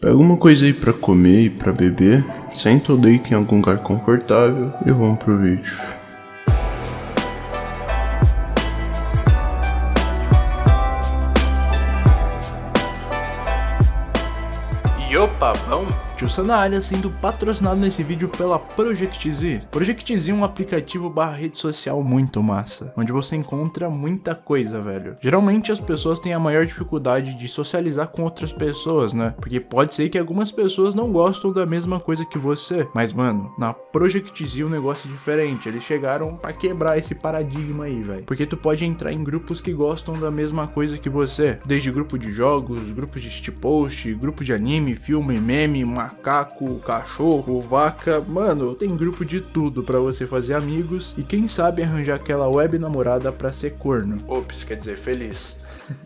Pega uma coisa aí pra comer e pra beber, senta ou deita em algum lugar confortável e vamos pro vídeo. E opa, vamos? Tio Sanalha sendo patrocinado nesse vídeo pela ProjectZ. ProjectZ é um aplicativo barra rede social muito massa, onde você encontra muita coisa, velho. Geralmente as pessoas têm a maior dificuldade de socializar com outras pessoas, né? Porque pode ser que algumas pessoas não gostam da mesma coisa que você. Mas, mano, na ProjectZ o negócio é diferente. Eles chegaram pra quebrar esse paradigma aí, velho. Porque tu pode entrar em grupos que gostam da mesma coisa que você. Desde grupo de jogos, grupos de shitpost, grupo de anime, filme, meme, uma macaco, cachorro, vaca, mano, tem grupo de tudo para você fazer amigos e quem sabe arranjar aquela web namorada para ser corno. Ops, quer dizer feliz.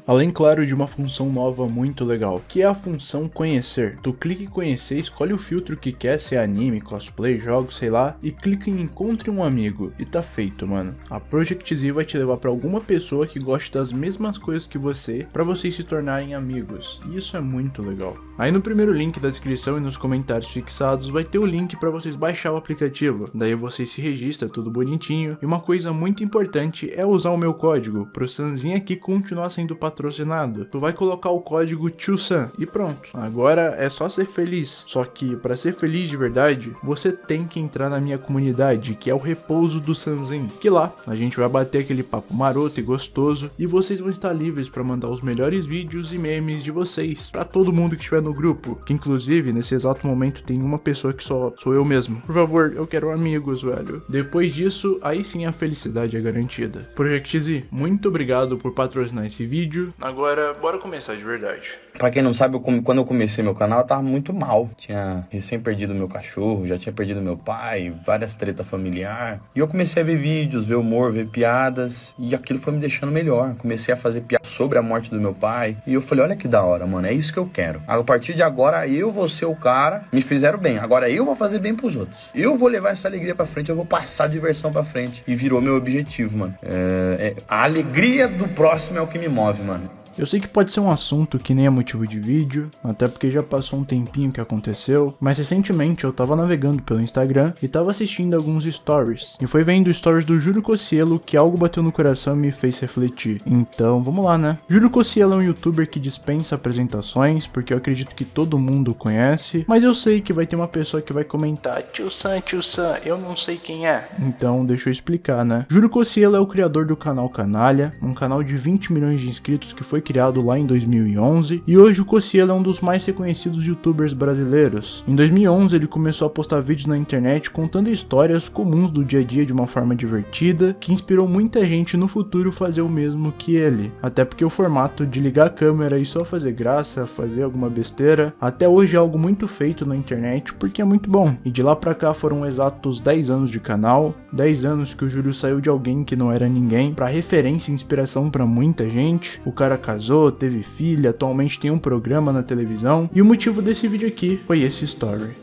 Além, claro, de uma função nova muito legal, que é a função conhecer. Tu clica em conhecer, escolhe o filtro que quer, se é anime, cosplay, jogos, sei lá, e clica em encontre um amigo. E tá feito, mano. A Project Z vai te levar para alguma pessoa que goste das mesmas coisas que você, para vocês se tornarem amigos. E isso é muito legal. Aí no primeiro link da descrição e nos comentários fixados vai ter o link para vocês baixar o aplicativo. Daí você se registra tudo bonitinho. E uma coisa muito importante é usar o meu código, pro Sanzinho aqui continuar sendo sendo patrocinado, tu vai colocar o código TIOSAN e pronto. Agora é só ser feliz. Só que para ser feliz de verdade, você tem que entrar na minha comunidade, que é o Repouso do Sanzin. Que lá a gente vai bater aquele papo maroto e gostoso e vocês vão estar livres para mandar os melhores vídeos e memes de vocês para todo mundo que estiver no grupo. Que inclusive nesse exato momento tem uma pessoa que só sou eu mesmo. Por favor, eu quero amigos, velho. Depois disso, aí sim a felicidade é garantida. Project Z, muito obrigado por patrocinar esse vídeo vídeo. Agora, bora começar de verdade. Pra quem não sabe, eu, quando eu comecei meu canal, eu tava muito mal. Tinha recém perdido meu cachorro, já tinha perdido meu pai, várias tretas familiar. E eu comecei a ver vídeos, ver humor, ver piadas. E aquilo foi me deixando melhor. Comecei a fazer piadas sobre a morte do meu pai. E eu falei, olha que da hora, mano, é isso que eu quero. A partir de agora, eu vou ser o cara. Me fizeram bem. Agora eu vou fazer bem pros outros. Eu vou levar essa alegria pra frente, eu vou passar a diversão pra frente. E virou meu objetivo, mano. É, é, a alegria do próximo é o que me move mano. Eu sei que pode ser um assunto que nem é motivo de vídeo, até porque já passou um tempinho que aconteceu, mas recentemente eu tava navegando pelo Instagram e tava assistindo alguns stories, e foi vendo stories do Júlio Cossielo que algo bateu no coração e me fez refletir. Então, vamos lá, né? Júlio Cossielo é um youtuber que dispensa apresentações, porque eu acredito que todo mundo conhece, mas eu sei que vai ter uma pessoa que vai comentar, tio Sam, tio Sam, eu não sei quem é. Então, deixa eu explicar, né? Júlio Cossielo é o criador do canal Canalha, um canal de 20 milhões de inscritos que foi criado lá em 2011 e hoje o Cossielo é um dos mais reconhecidos youtubers brasileiros. Em 2011 ele começou a postar vídeos na internet contando histórias comuns do dia a dia de uma forma divertida que inspirou muita gente no futuro fazer o mesmo que ele. Até porque o formato de ligar a câmera e só fazer graça, fazer alguma besteira, até hoje é algo muito feito na internet porque é muito bom. E de lá pra cá foram exatos 10 anos de canal, 10 anos que o Júlio saiu de alguém que não era ninguém para referência e inspiração para muita gente. O cara casou, teve filha, atualmente tem um programa na televisão. E o motivo desse vídeo aqui foi esse story.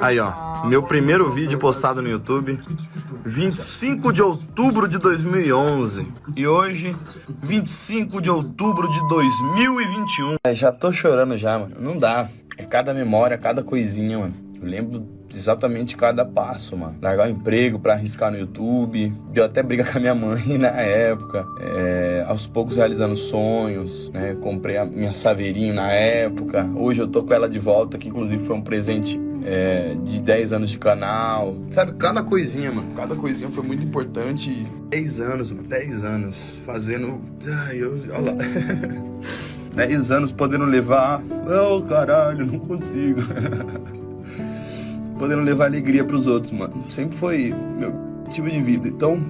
Aí ó, meu primeiro vídeo postado no YouTube, 25 de outubro de 2011. E hoje, 25 de outubro de 2021. É, já tô chorando já, mano. Não dá. É cada memória, cada coisinha, mano. Eu lembro exatamente cada passo, mano. Largar o emprego para arriscar no YouTube. Deu até briga com a minha mãe na época. É, aos poucos realizando sonhos, né? Comprei a minha saveirinho na época. Hoje eu tô com ela de volta, que inclusive foi um presente é, de 10 anos de canal. Sabe, cada coisinha, mano. Cada coisinha foi muito importante. 10 anos, mano. 10 anos fazendo. Ai, eu. Olha lá. 10 anos podendo levar. Oh, caralho, não consigo. podendo levar alegria para os outros, mano. Sempre foi meu objetivo de vida. Então,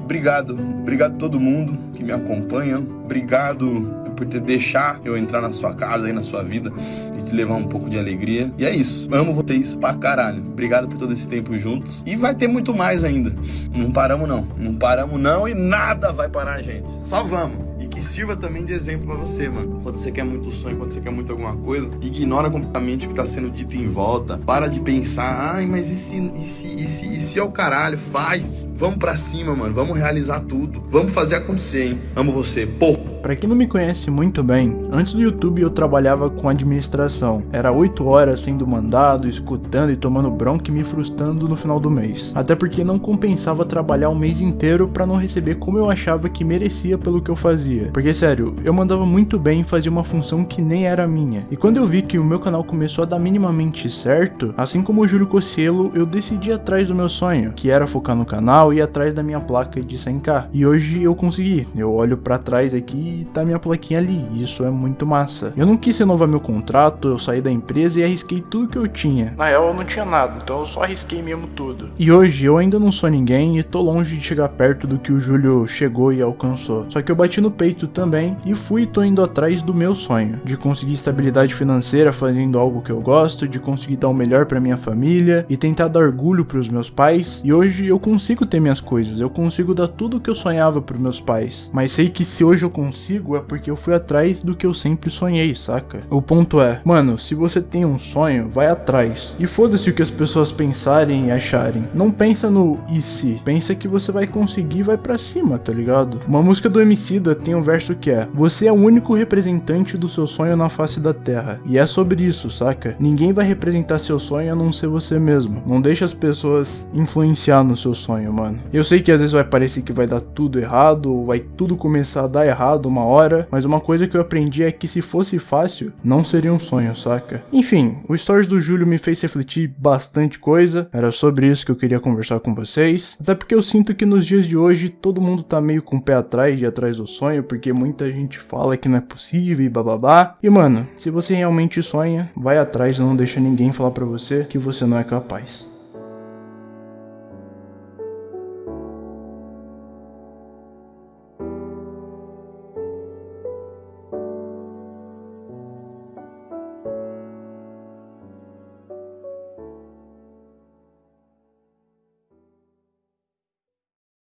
obrigado. Obrigado a todo mundo que me acompanha. Obrigado por ter deixar eu entrar na sua casa e na sua vida e te levar um pouco de alegria. E é isso. Amo vocês pra caralho. Obrigado por todo esse tempo juntos. E vai ter muito mais ainda. Não paramos não. Não paramos não e nada vai parar, gente. Só vamos que sirva também de exemplo para você, mano. Quando você quer muito sonho, quando você quer muito alguma coisa, ignora completamente o que tá sendo dito em volta. Para de pensar, ai, mas e se, e se, e se, e se é o caralho? Faz. Vamos para cima, mano. Vamos realizar tudo. Vamos fazer acontecer, hein? Amo você. Porra. Pra quem não me conhece muito bem, antes do YouTube eu trabalhava com administração. Era 8 horas sendo mandado, escutando e tomando bronca e me frustrando no final do mês. Até porque não compensava trabalhar um mês inteiro para não receber como eu achava que merecia pelo que eu fazia. Porque sério, eu mandava muito bem e fazia uma função que nem era minha. E quando eu vi que o meu canal começou a dar minimamente certo, assim como o Júlio Cossielo, eu decidi atrás do meu sonho, que era focar no canal e atrás da minha placa de 100k. E hoje eu consegui. Eu olho para trás aqui e tá minha plaquinha ali. Isso é muito massa. Eu não quis renovar meu contrato, eu saí da empresa e arrisquei tudo que eu tinha. Na real, eu não tinha nada, então eu só arrisquei mesmo tudo. E hoje eu ainda não sou ninguém e tô longe de chegar perto do que o Júlio chegou e alcançou. Só que eu bati no peito também e fui e tô indo atrás do meu sonho, de conseguir estabilidade financeira fazendo algo que eu gosto, de conseguir dar o melhor para minha família e tentar dar orgulho para os meus pais. E hoje eu consigo ter minhas coisas, eu consigo dar tudo o que eu sonhava para meus pais. Mas sei que se hoje eu consigo é porque eu fui atrás do que eu sempre sonhei, saca? O ponto é, mano, se você tem um sonho, vai atrás. E foda-se o que as pessoas pensarem e acharem. Não pensa no e se, pensa que você vai conseguir e vai para cima, tá ligado? Uma música do Emicida tem um verso que é: Você é o único representante do seu sonho na face da terra. E é sobre isso, saca? Ninguém vai representar seu sonho a não ser você mesmo. Não deixa as pessoas influenciar no seu sonho, mano. Eu sei que às vezes vai parecer que vai dar tudo errado, ou vai tudo começar a dar errado uma hora, mas uma coisa que eu aprendi é que se fosse fácil, não seria um sonho, saca? Enfim, o Stories do Júlio me fez refletir bastante coisa, era sobre isso que eu queria conversar com vocês, até porque eu sinto que nos dias de hoje todo mundo tá meio com o pé atrás de atrás do sonho, porque muita gente fala que não é possível e bababá. E mano, se você realmente sonha, vai atrás e não deixa ninguém falar pra você que você não é capaz.